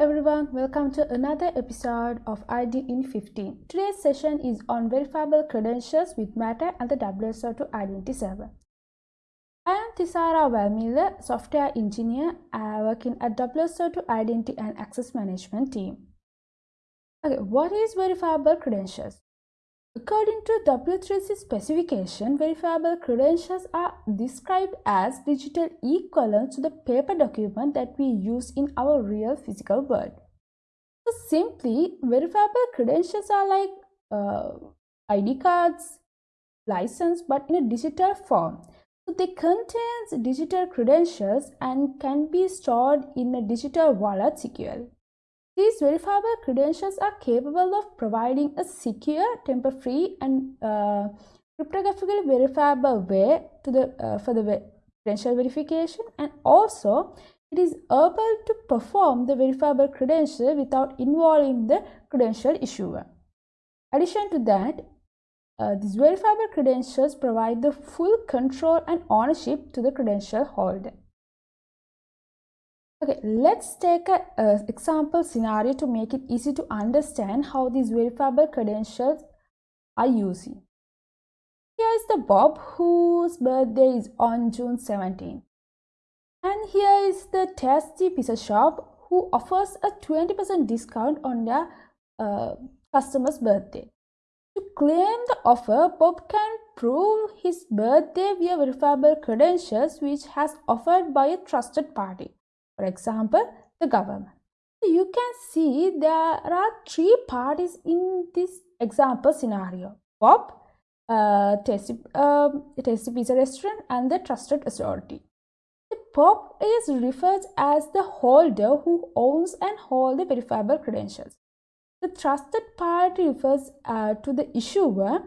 everyone, welcome to another episode of ID in 15. Today's session is on verifiable credentials with MATTR and the WSO2 Identity Server. I am Tisara Valmiller, software engineer uh, working at WSO2 Identity and Access Management team. Okay, what is verifiable credentials? According to W3C specification, verifiable credentials are described as digital equivalents to the paper document that we use in our real physical world. So simply, verifiable credentials are like uh, ID cards, license, but in a digital form. So they contain digital credentials and can be stored in a digital wallet securely. These verifiable credentials are capable of providing a secure, tamper-free and uh, cryptographically verifiable way to the, uh, for the credential verification and also it is able to perform the verifiable credential without involving the credential issuer. Addition to that, uh, these verifiable credentials provide the full control and ownership to the credential holder. Okay, let's take an example scenario to make it easy to understand how these verifiable credentials are using. Here is the Bob whose birthday is on June 17. And here is the Tasty Pizza Shop who offers a 20% discount on their uh, customer's birthday. To claim the offer, Bob can prove his birthday via verifiable credentials which has offered by a trusted party. For example, the government. You can see there are three parties in this example scenario. Bob, uh, tasty, uh, tasty Pizza Restaurant and the Trusted Authority. The Bob is referred as the holder who owns and holds the verifiable credentials. The trusted party refers uh, to the issuer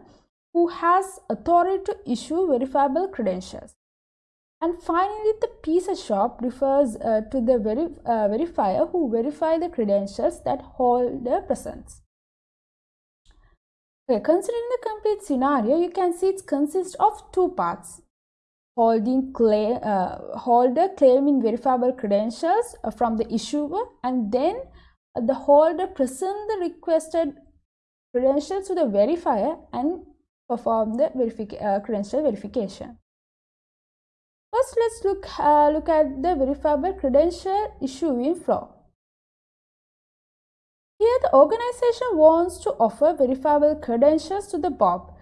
who has authority to issue verifiable credentials. And finally, the pizza shop refers uh, to the uh, verifier who verify the credentials that holder presents. Okay, considering the complete scenario, you can see it consists of two parts. Holding claim, uh, holder claiming verifiable credentials from the issuer and then the holder present the requested credentials to the verifier and perform the uh, credential verification. First, let's look, uh, look at the verifiable credential issuing flow. Here, the organization wants to offer verifiable credentials to the Bob,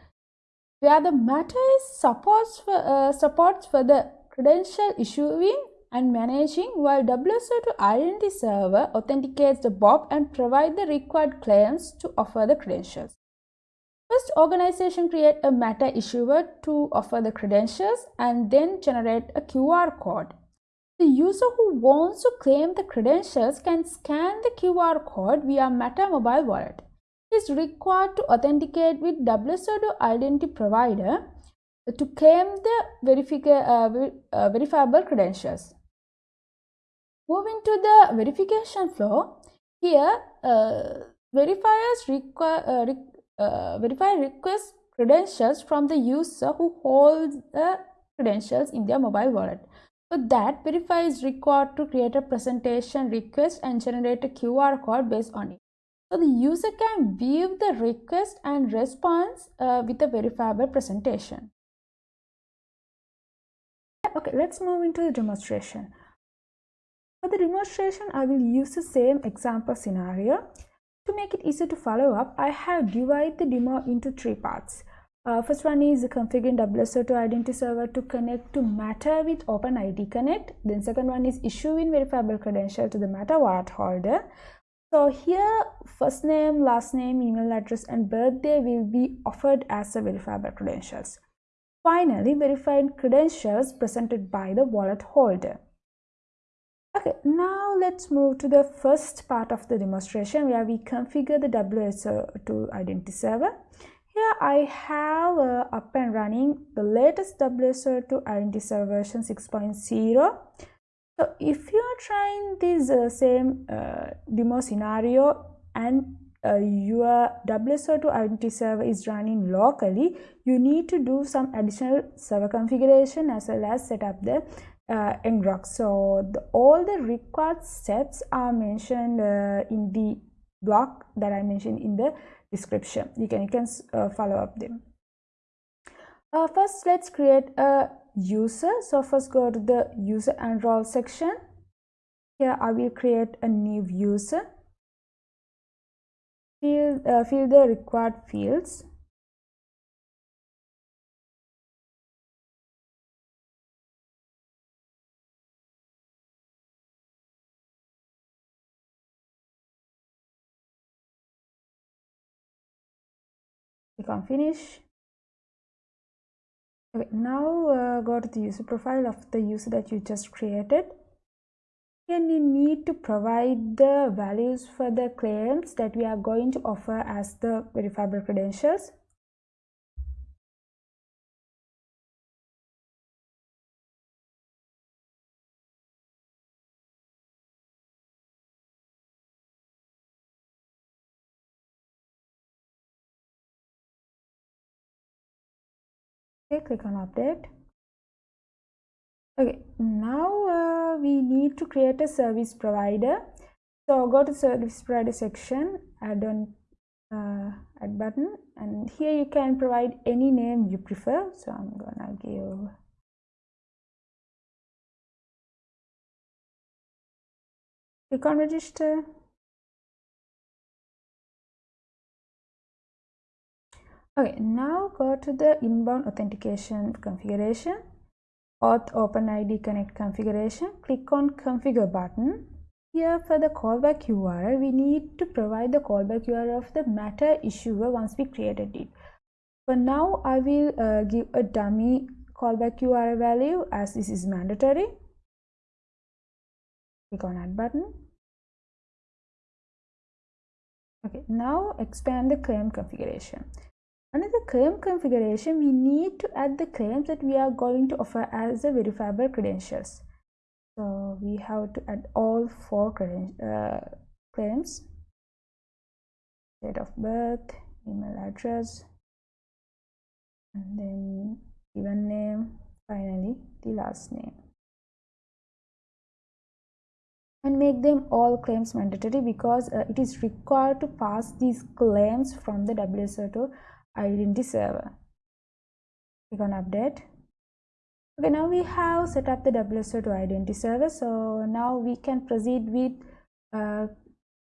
where the MATTR is supports for, uh, supports for the credential issuing and managing while WSO2 Identity Server authenticates the Bob and provide the required claims to offer the credentials. First, organization create a MATTR issuer to offer the credentials and then generate a QR code. The user who wants to claim the credentials can scan the QR code via MATTR mobile wallet. It is required to authenticate with WSO2 identity provider to claim the uh, uh, verifiable credentials. Moving to the verification flow, here uh, verifiers require, uh, verify request credentials from the user who holds the credentials in their mobile wallet. So that, verify is required to create a presentation request and generate a QR code based on it. So the user can view the request and response uh, with a verifiable presentation. Okay, let's move into the demonstration. For the demonstration, I will use the same example scenario. To make it easier to follow up, I have divided the demo into three parts. Uh, first one is configuring WSO2 identity server to connect to MATTR with OpenID Connect. Then second one is issuing verifiable credential to the MATTR wallet holder. So here first name, last name, email address and birthday will be offered as the verifiable credentials. Finally, verified credentials presented by the wallet holder. Okay, now let's move to the first part of the demonstration where we configure the WSO2 identity server. Here I have uh, up and running the latest WSO2 identity server version 6.0. So if you are trying this uh, same uh, demo scenario and uh, your WSO2 identity server is running locally, you need to do some additional server configuration as well as set up the uh, so the, all the required steps are mentioned uh, in the block that i mentioned in the description. You can you can uh, follow up them uh, first let's create a user. So first go to the user and role section. Here i will create a new user. Fill uh, fill the required fields click on finish. Okay now uh, go to the user profile of the user that you just created. And you need to provide the values for the claims that we are going to offer as the verifiable credentials okay click on update. Okay now uh, we need to create a service provider. So go to service provider section add on uh, add button and here you can provide any name you prefer. So i'm gonna give click on register okay now go to the inbound authentication configuration. OAuth openid connect configuration. Click on configure button. Here for the callback url we need to provide the callback url of the MATTR issuer once we created it. For now i will uh, give a dummy callback url value as this is mandatory. Click on add button. Okay now expand the claim configuration under the claim configuration, we need to add the claims that we are going to offer as the verifiable credentials. So we have to add all four uh, claims, date of birth, email address, and then given name, finally the last name. And make them all claims mandatory because uh, it is required to pass these claims from the WSO2 identity server. Click on update. Okay now we have set up the WSO2 identity server. So now we can proceed with uh,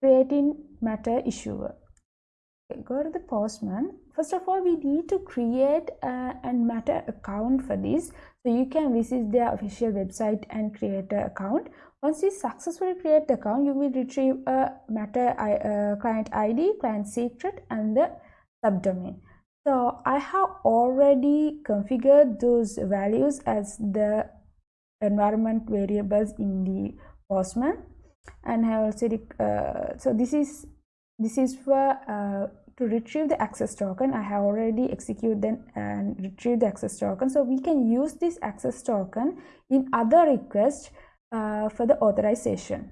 creating MATTR issuer. Okay, go to the postman. First of all we need to create a, a MATTR account for this. So you can visit their official website and create an account. Once you successfully create the account you will retrieve a MATTR uh, client id client secret and the subdomain so I have already configured those values as the environment variables in the Postman. And have also uh, so this is this is for uh, to retrieve the access token. I have already executed and retrieved the access token. So we can use this access token in other requests uh, for the authorization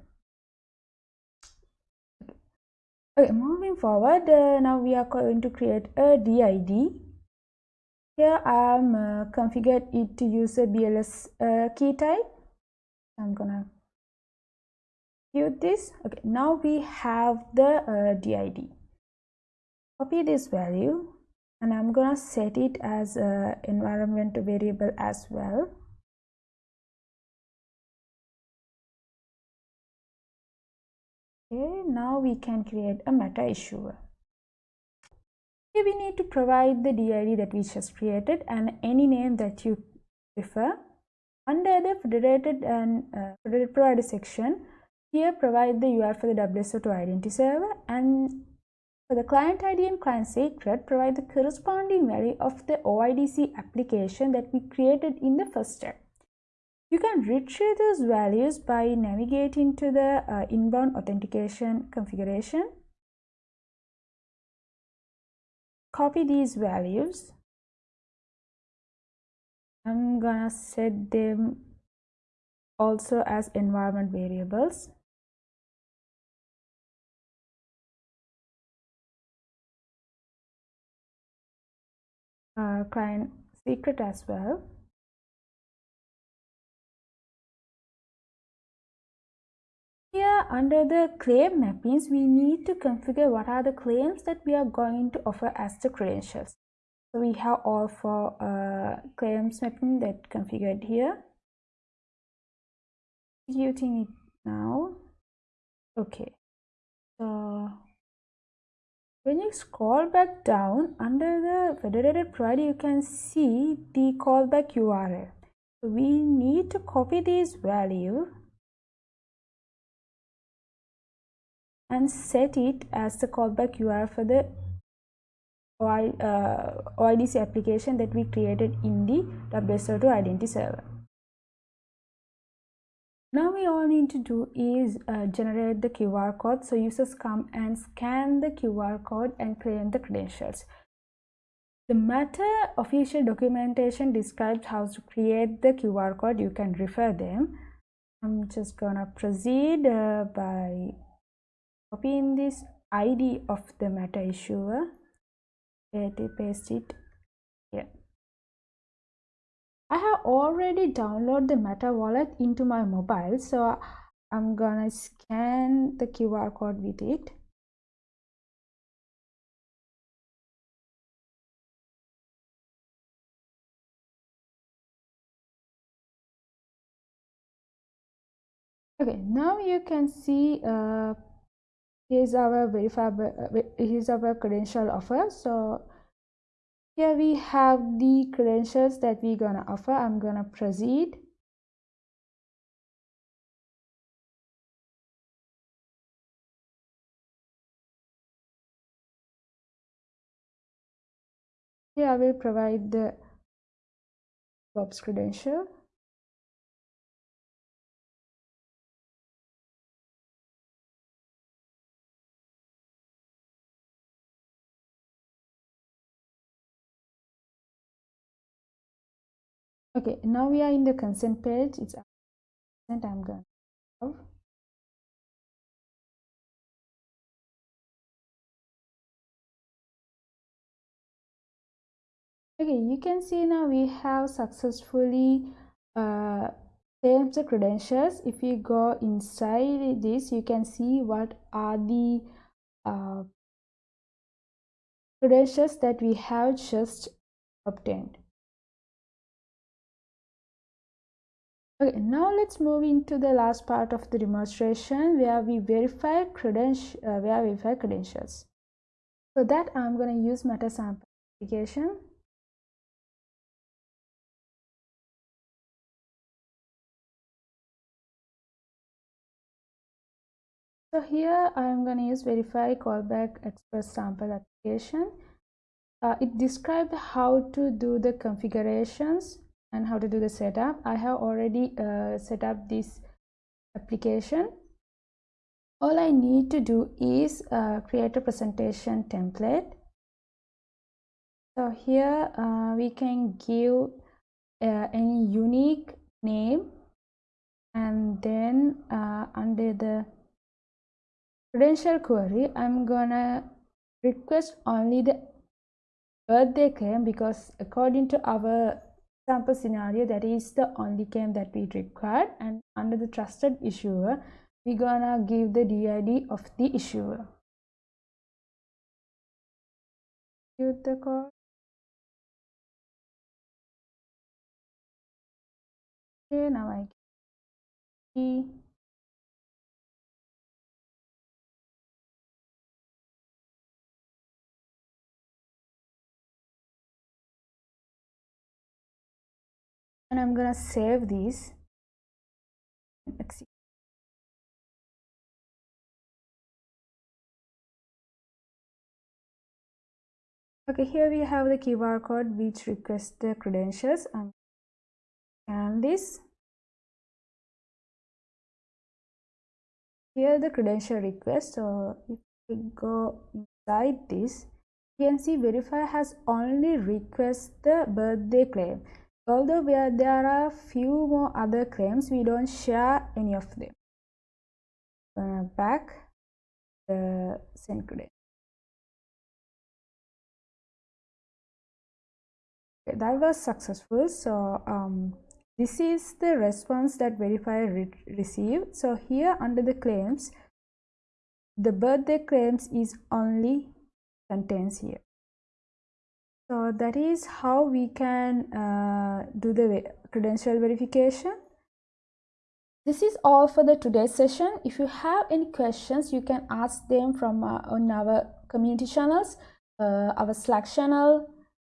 okay moving forward uh, now we are going to create a did here i'm uh, configured it to use a bls uh, key type. I'm gonna use this. Okay now we have the uh, did copy this value and i'm gonna set it as a environment variable as well okay now we can create a MATTR issuer. Here we need to provide the did that we just created and any name that you prefer. Under the federated and uh, federated provider section here provide the url for the wso2 identity server and for the client id and client secret provide the corresponding value of the oidc application that we created in the first step you can retrieve those values by navigating to the uh, inbound authentication configuration. Copy these values. I'm gonna set them also as environment variables. Uh, client secret as well. Here under the claim mappings, we need to configure what are the claims that we are going to offer as the credentials. So we have all four uh, claims mapping that configured here. Executing it now. Okay. So when you scroll back down under the federated provider, you can see the callback URL. So we need to copy this value and set it as the callback URL for the OIDC uh, application that we created in the WSO2 identity server. Now we all need to do is uh, generate the QR code so users come and scan the QR code and claim the credentials. The MATTR official documentation describes how to create the QR code. You can refer them. I'm just gonna proceed uh, by copying this ID of the MATTR issuer to paste it here. I have already downloaded the MATTR wallet into my mobile so I'm gonna scan the QR code with it. Okay, now you can see uh, here's our verifiable here's our credential offer. So here we have the credentials that we're gonna offer. I'm gonna proceed. Here i will provide the Bob's credential okay now we are in the consent page. It's consent i'm going to okay you can see now we have successfully uh, saved the credentials. If you go inside this you can see what are the uh, credentials that we have just obtained Okay, now let's move into the last part of the demonstration where we verify credentials, uh, where we verify credentials. For that, I'm going to use MATTR sample application. So here I'm going to use verify callback express sample application. Uh, it describes how to do the configurations and how to do the setup. I have already uh, set up this application. All i need to do is uh, create a presentation template. So here uh, we can give uh, any unique name and then uh, under the credential query i'm gonna request only the birthday claim because according to our sample scenario that is the only claim that we required and under the trusted issuer we're gonna give the DID of the issuer. Use the code. Okay, now I key and I'm gonna save these. Okay here we have the QR code which requests the credentials um, and scan this. Here the credential request so if we go inside this you can see verify has only request the birthday claim Although there are few more other claims, we don't share any of them. Back the send credit. Okay, that was successful. So um, this is the response that verifier re received so here under the claims the birthday claims is only contains here so that is how we can uh, do the credential verification this is all for the today's session if you have any questions you can ask them from uh, on our community channels uh, our slack channel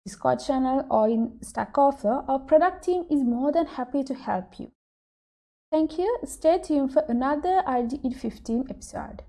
Discord channel or in Stack Overflow, our product team is more than happy to help you. Thank you. Stay tuned for another ID in 15 episode.